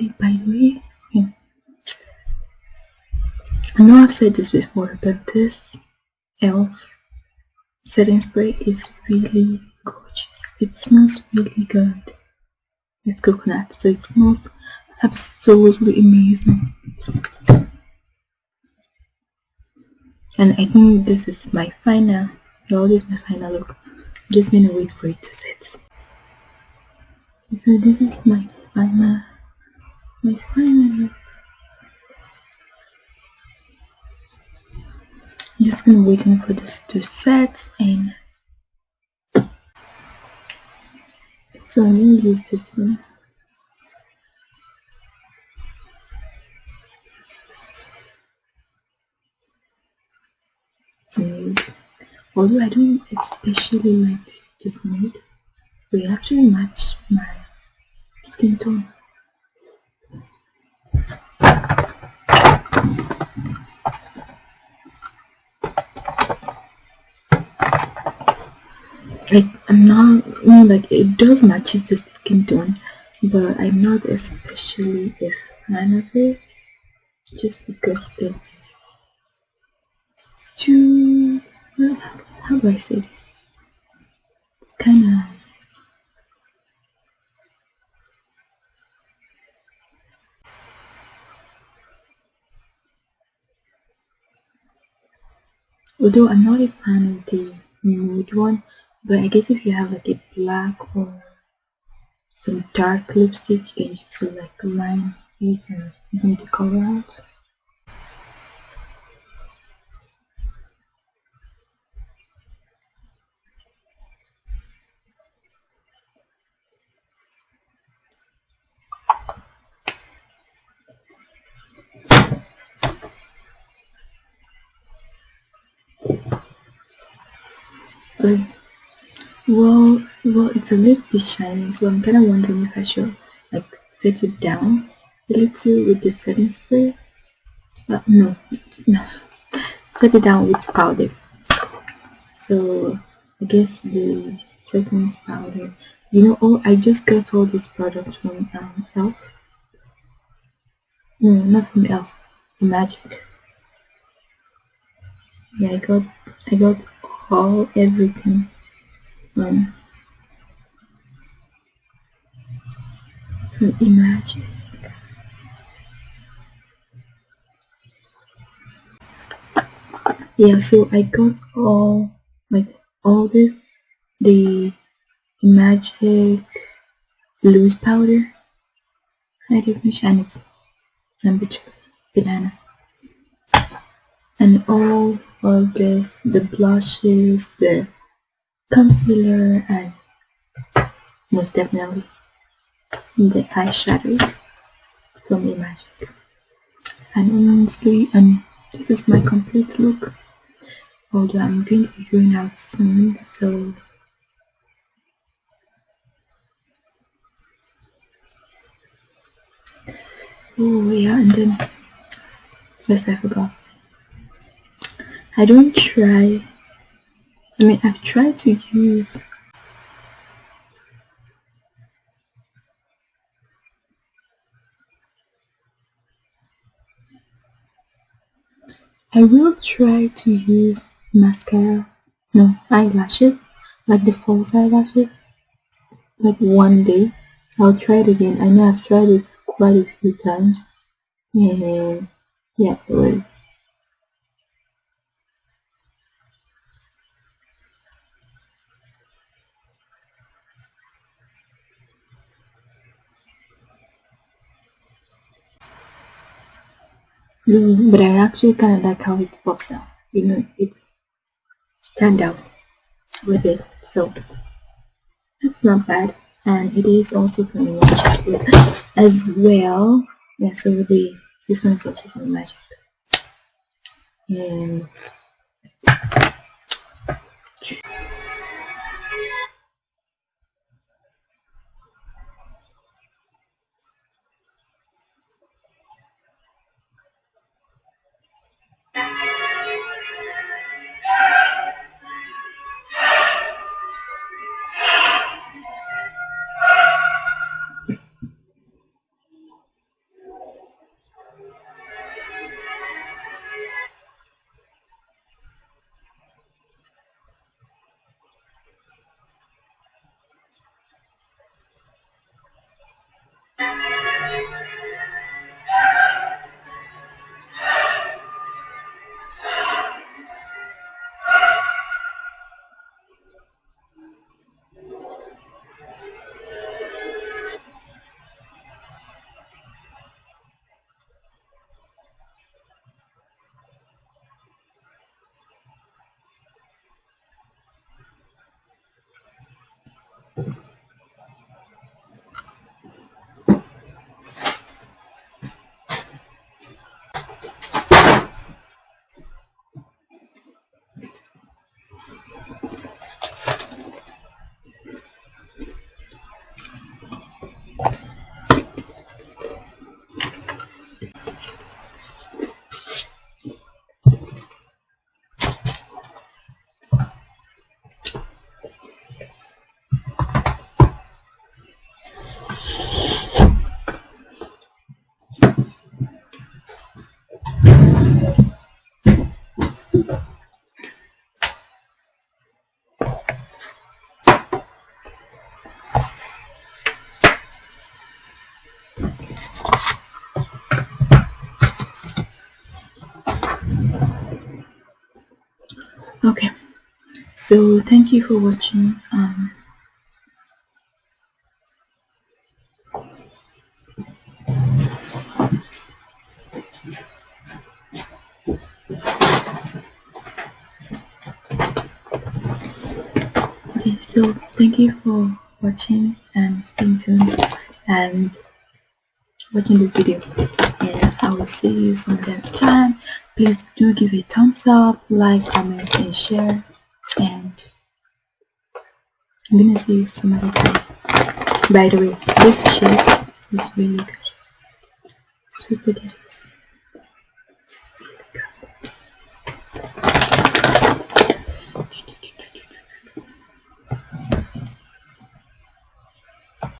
Okay, by the way. I know I've said this before, but this e.l.f. setting spray is really gorgeous. It smells really good. It's coconut, so it smells absolutely amazing. And I think this is my final, well, this is my final look. I'm just gonna wait for it to set. So this is my final. I'm just gonna waiting for this to set and so I'm gonna use this one. nude although I don't especially like this nude they actually match my skin tone like I'm not you know, like it does matches the skin tone but I'm not especially a fan of it just because it's it's too how do I say this? It's kind of although I'm not a fan of the nude one but I guess if you have like a black or some dark lipstick you can just so like line it and bring the color out Um, well, well, it's a little bit shiny, so I'm kind of wondering if I should like set it down a little with the setting spray. Uh, no, no, set it down with powder. So I guess the setting powder. You know, oh, I just got all these products from um, Elf. No, not from Elf, from Magic. Yeah, I got, I got all everything from Imagic. Yeah, so I got all like all this the magic loose powder hydration and it's number two banana and all of this the blushes the concealer and most definitely the eyeshadows from the magic. And honestly and this is my complete look. Although i'm going to be going out soon so oh yeah and then yes i forgot. I don't try i mean i've tried to use I will try to use mascara, no, eyelashes, like the false eyelashes, like one day. I'll try it again. I know I've tried it quite a few times, and yeah, it was. But I actually kind of like how it pops out. You know, it's stand out with it. So that's not bad. And it is also from Magic as well. Yeah, so the this one is also from Magic. And okay. So thank you for watching um, okay so thank you for watching and staying tuned and watching this video. And i will see you some other time. Please do give a thumbs up like comment and share. And i'm gonna see you some other time. By the way this chips is really good. Sweet potatoes